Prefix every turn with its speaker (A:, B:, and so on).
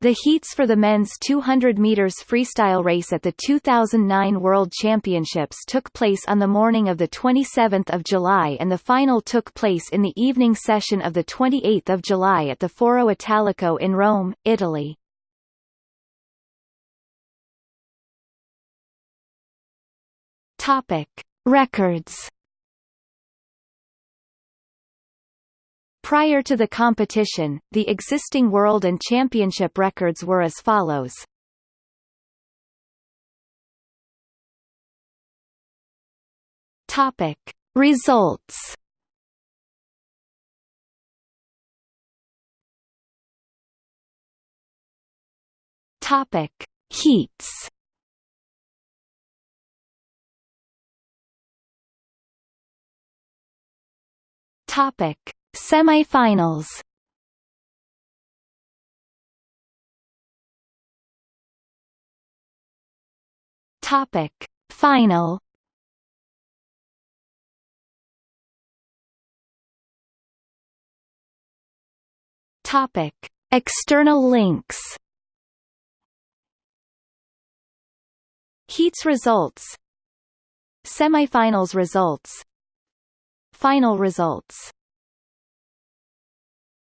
A: The heats for the men's 200 meters freestyle race at the 2009 World Championships took place on the morning of the 27th of July and the final took place in the evening session of the 28th of July at the Foro Italico in Rome, Italy. Topic: Records Prior to the competition, the existing world and championship records were as follows. Topic: Results. Topic: Heats. Topic: Semifinals. Topic. Final. Topic. External links. Heats results. Semifinals results. Final results